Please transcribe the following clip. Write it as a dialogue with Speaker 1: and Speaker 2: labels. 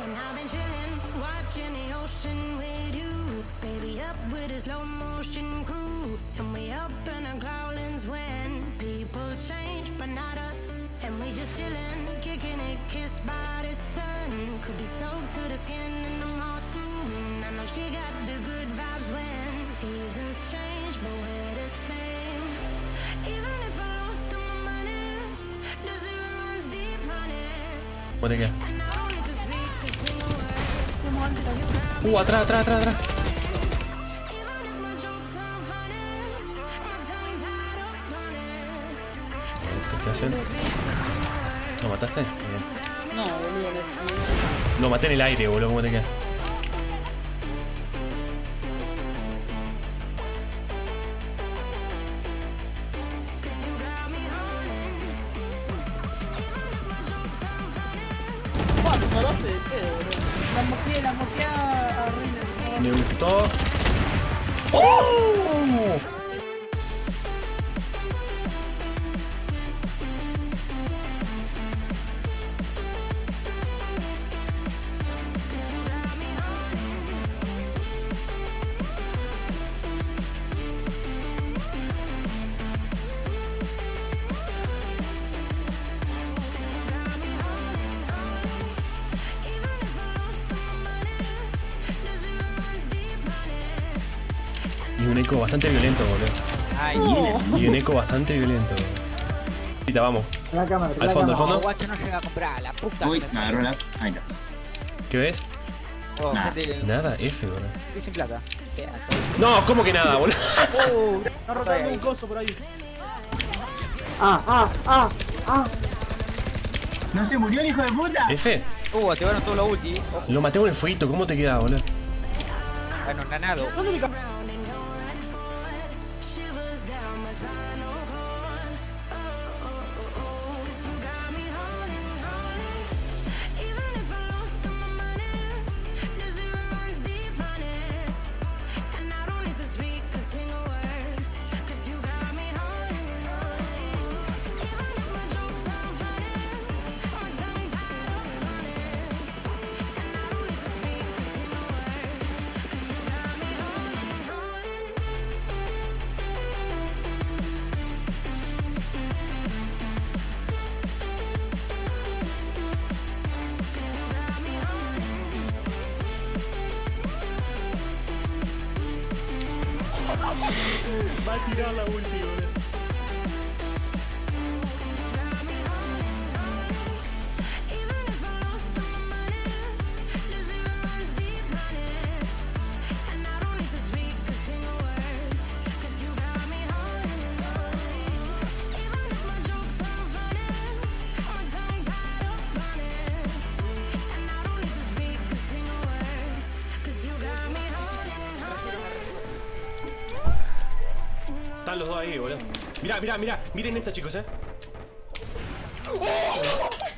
Speaker 1: chillin', watching the ocean with you. Baby, up with a slow motion crew. And we up in our growlings when people change, but not us. And we just chillin', kicking it, kissed by the sun. Could be soaked to the skin in the soon. I know she got the good vibes when seasons change, but we're the same. Even if I lost all my money, the zero runs deep, honey.
Speaker 2: ¿Cómo te Uh, atrás, atrás, atrás, atrás. ¿Lo mataste?
Speaker 3: No, boludo, les...
Speaker 2: Lo maté en el aire, boludo. ¿Cómo te queda?
Speaker 3: ¡Pah! Te salvaste de pedo. La moqué, la moqué a, a Reina.
Speaker 2: Me gustó. ¡Oh! Y un eco bastante violento, boludo.
Speaker 4: Ay,
Speaker 2: Y un eco bastante violento. Ahorita vamos.
Speaker 5: La cámara,
Speaker 2: Al
Speaker 5: la
Speaker 2: fondo, al fondo.
Speaker 4: guacho no llega a comprar, la puta.
Speaker 6: Uy,
Speaker 4: que
Speaker 6: me agarró la. Ahí no.
Speaker 2: ¿Qué ves?
Speaker 4: Oh,
Speaker 6: Nah.
Speaker 4: gente,
Speaker 2: Nada, F, boludo.
Speaker 4: estoy sin plata.
Speaker 2: No, ¿cómo que nada, boludo?
Speaker 4: Uh,
Speaker 3: Está rotando un coso por ahí.
Speaker 5: Ah, ah, ah, ah.
Speaker 6: ¡No se murió el hijo de puta!
Speaker 2: F,
Speaker 4: uh, te van todo lo ulti. Ojo,
Speaker 2: lo maté con el fueguito, ¿cómo te queda, boludo?
Speaker 4: bueno, nanado.
Speaker 3: ¿Dónde mi
Speaker 2: Va a tirar la Están los dos ahí, boludo. Mirá, mirá, mirá. Miren esta, chicos, eh.